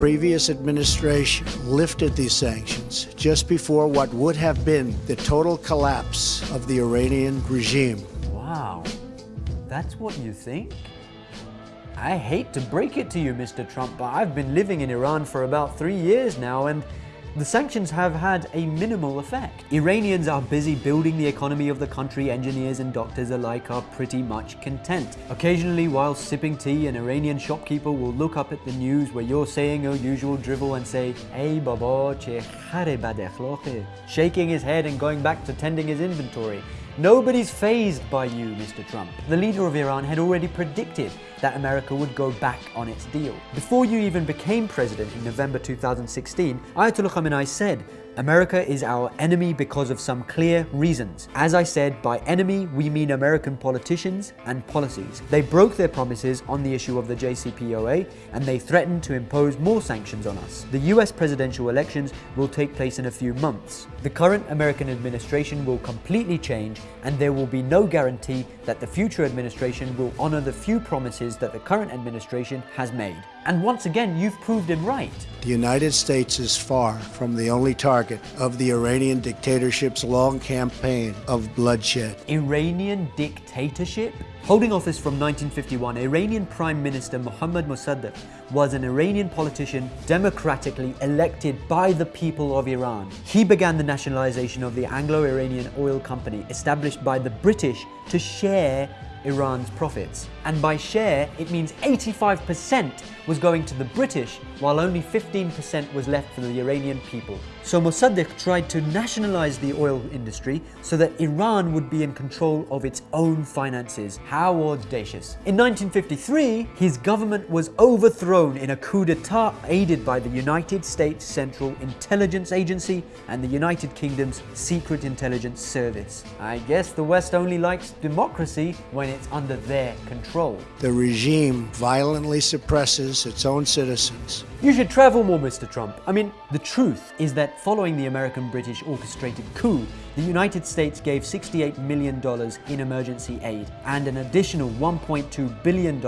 previous administration lifted these sanctions just before what would have been the total collapse of the Iranian regime. Wow, that's what you think? I hate to break it to you, Mr. Trump, but I've been living in Iran for about three years now and the sanctions have had a minimal effect. Iranians are busy building the economy of the country, engineers and doctors alike are pretty much content. Occasionally while sipping tea, an Iranian shopkeeper will look up at the news where you're saying your usual drivel and say, Hey baba, che bad shaking his head and going back to tending his inventory. Nobody's fazed by you, Mr. Trump. The leader of Iran had already predicted that America would go back on its deal. Before you even became president in November 2016, Ayatollah Khamenei said America is our enemy because of some clear reasons. As I said, by enemy we mean American politicians and policies. They broke their promises on the issue of the JCPOA and they threatened to impose more sanctions on us. The US presidential elections will take place in a few months. The current American administration will completely change and there will be no guarantee that the future administration will honor the few promises that the current administration has made. And once again, you've proved him right. The United States is far from the only target of the Iranian dictatorship's long campaign of bloodshed. Iranian dictatorship? Holding office from 1951, Iranian Prime Minister Mohammad Mossadegh was an Iranian politician democratically elected by the people of Iran. He began the nationalization of the Anglo-Iranian Oil Company, established by the British to share Iran's profits. And by share, it means 85% was going to the British, while only 15% was left for the Iranian people. So Mossadegh tried to nationalize the oil industry so that Iran would be in control of its own finances. How audacious. In 1953, his government was overthrown in a coup d'etat aided by the United States Central Intelligence Agency and the United Kingdom's Secret Intelligence Service. I guess the West only likes democracy when it's under their control. The regime violently suppresses its own citizens you should travel more, Mr. Trump. I mean, the truth is that following the American-British orchestrated coup, the United States gave $68 million in emergency aid and an additional $1.2 billion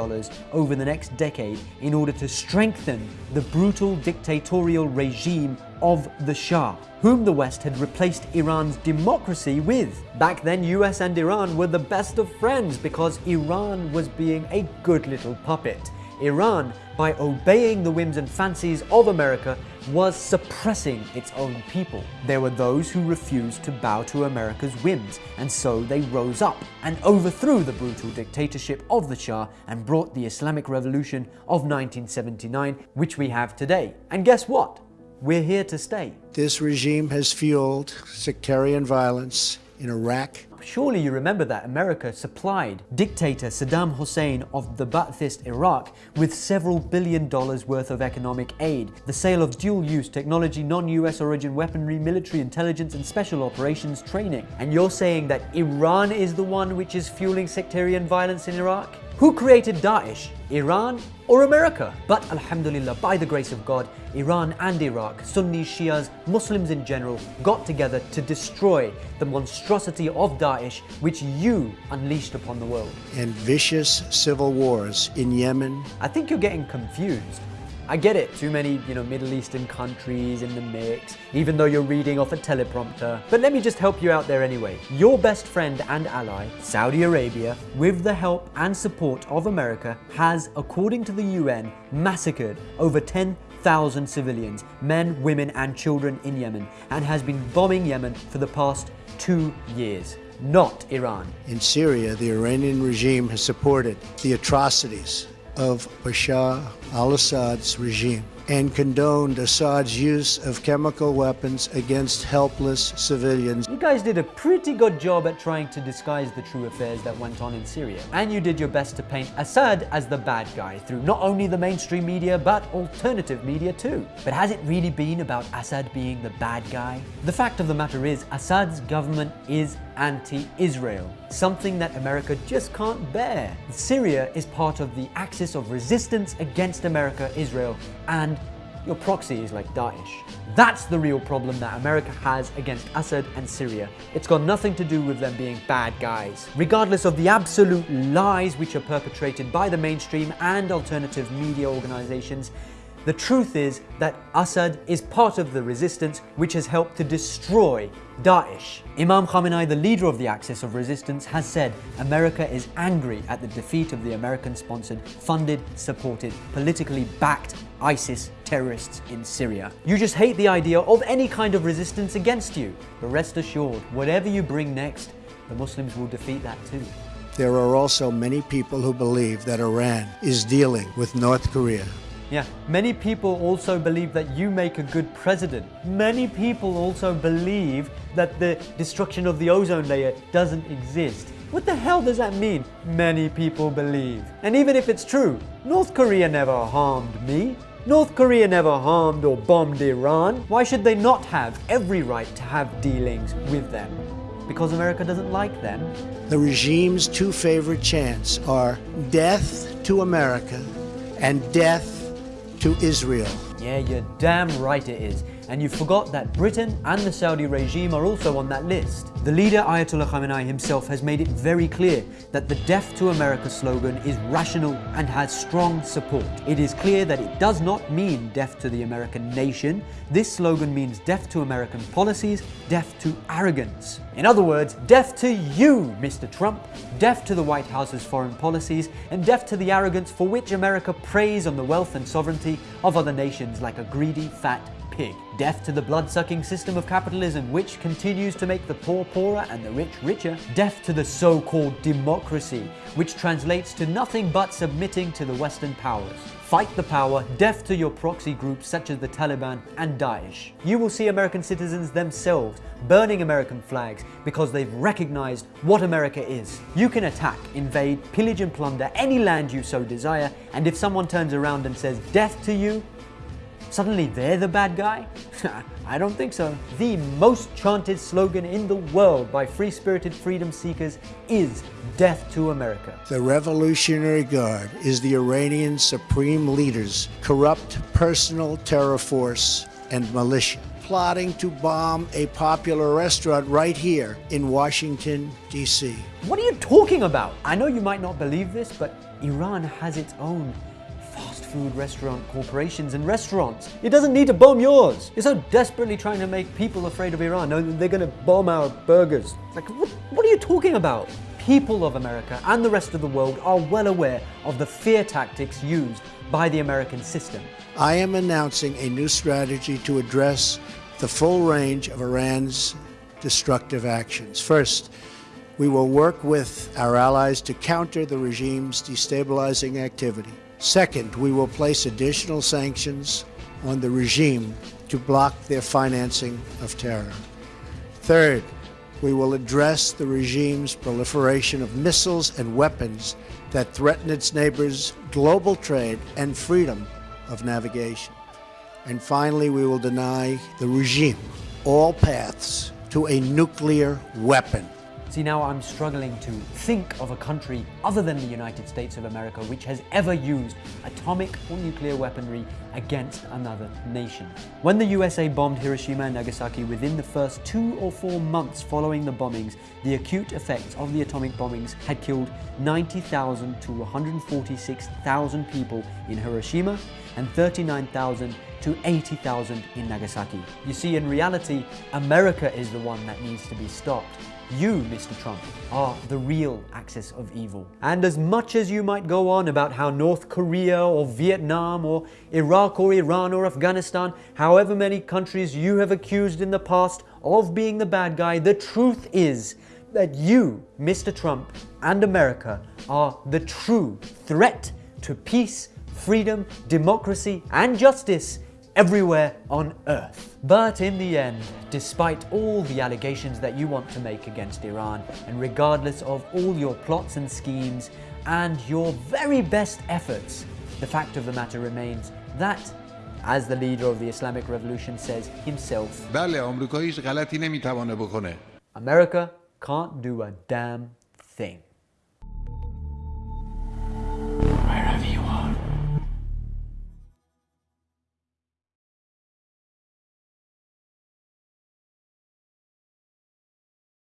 over the next decade in order to strengthen the brutal dictatorial regime of the Shah, whom the West had replaced Iran's democracy with. Back then, US and Iran were the best of friends because Iran was being a good little puppet. Iran, by obeying the whims and fancies of America, was suppressing its own people. There were those who refused to bow to America's whims, and so they rose up and overthrew the brutal dictatorship of the Shah and brought the Islamic Revolution of 1979, which we have today. And guess what? We're here to stay. This regime has fueled sectarian violence in Iraq, Surely you remember that America supplied dictator Saddam Hussein of the Ba'athist Iraq with several billion dollars worth of economic aid, the sale of dual-use technology, non-US origin weaponry, military intelligence and special operations training. And you're saying that Iran is the one which is fueling sectarian violence in Iraq? Who created Daesh? Iran or America? But Alhamdulillah, by the grace of God, Iran and Iraq, Sunnis, Shias, Muslims in general, got together to destroy the monstrosity of Daesh which you unleashed upon the world. And vicious civil wars in Yemen. I think you're getting confused. I get it, too many, you know, Middle Eastern countries in the mix, even though you're reading off a teleprompter. But let me just help you out there anyway. Your best friend and ally, Saudi Arabia, with the help and support of America, has, according to the UN, massacred over 10,000 civilians, men, women and children in Yemen, and has been bombing Yemen for the past two years not Iran. In Syria, the Iranian regime has supported the atrocities of Bashar al-Assad's regime and condoned Assad's use of chemical weapons against helpless civilians. You guys did a pretty good job at trying to disguise the true affairs that went on in Syria. And you did your best to paint Assad as the bad guy through not only the mainstream media, but alternative media too. But has it really been about Assad being the bad guy? The fact of the matter is, Assad's government is anti-Israel, something that America just can't bear. Syria is part of the axis of resistance against America, Israel, and your proxy is like Daesh. That's the real problem that America has against Assad and Syria. It's got nothing to do with them being bad guys. Regardless of the absolute lies which are perpetrated by the mainstream and alternative media organizations, The truth is that Assad is part of the resistance which has helped to destroy Daesh. Imam Khamenei, the leader of the Axis of Resistance, has said America is angry at the defeat of the American sponsored, funded, supported, politically backed ISIS terrorists in Syria. You just hate the idea of any kind of resistance against you. But rest assured, whatever you bring next, the Muslims will defeat that too. There are also many people who believe that Iran is dealing with North Korea. Yeah, many people also believe that you make a good president. Many people also believe that the destruction of the ozone layer doesn't exist. What the hell does that mean? Many people believe. And even if it's true, North Korea never harmed me. North Korea never harmed or bombed Iran. Why should they not have every right to have dealings with them? Because America doesn't like them. The regime's two favorite chants are death to America and death to Israel. Yeah, you're damn right it is. And you forgot that Britain and the Saudi regime are also on that list. The leader Ayatollah Khamenei himself has made it very clear that the Death to America slogan is rational and has strong support. It is clear that it does not mean death to the American nation. This slogan means death to American policies, death to arrogance. In other words, death to you, Mr. Trump, death to the White House's foreign policies, and death to the arrogance for which America preys on the wealth and sovereignty of other nations like a greedy, fat pig. Death to the blood-sucking system of capitalism, which continues to make the poor poorer and the rich richer. Death to the so-called democracy, which translates to nothing but submitting to the Western powers. Fight the power, death to your proxy groups such as the Taliban and Daesh. You will see American citizens themselves burning American flags because they've recognized what America is. You can attack, invade, pillage and plunder any land you so desire, and if someone turns around and says death to you, Suddenly they're the bad guy? I don't think so. The most chanted slogan in the world by free-spirited freedom seekers is death to America. The Revolutionary Guard is the Iranian supreme leader's corrupt personal terror force and militia plotting to bomb a popular restaurant right here in Washington, D.C. What are you talking about? I know you might not believe this, but Iran has its own food restaurant corporations and restaurants. It doesn't need to bomb yours. You're so desperately trying to make people afraid of Iran. No, they're going to bomb our burgers. Like, what, what are you talking about? People of America and the rest of the world are well aware of the fear tactics used by the American system. I am announcing a new strategy to address the full range of Iran's destructive actions. First, we will work with our allies to counter the regime's destabilizing activity. Second, we will place additional sanctions on the regime to block their financing of terror. Third, we will address the regime's proliferation of missiles and weapons that threaten its neighbors' global trade and freedom of navigation. And finally, we will deny the regime all paths to a nuclear weapon. See, now I'm struggling to think of a country other than the United States of America which has ever used atomic or nuclear weaponry against another nation. When the USA bombed Hiroshima and Nagasaki within the first two or four months following the bombings, the acute effects of the atomic bombings had killed 90,000 to 146,000 people in Hiroshima and 39,000 to 80,000 in Nagasaki. You see, in reality, America is the one that needs to be stopped. You, Mr. Trump, are the real axis of evil. And as much as you might go on about how North Korea or Vietnam or Iraq or Iran or Afghanistan, however many countries you have accused in the past of being the bad guy, the truth is that you, Mr. Trump, and America are the true threat to peace, freedom, democracy, and justice everywhere on earth. But in the end, despite all the allegations that you want to make against Iran, and regardless of all your plots and schemes and your very best efforts, the fact of the matter remains that as the leader of the Islamic Revolution says himself, America can't do a damn thing.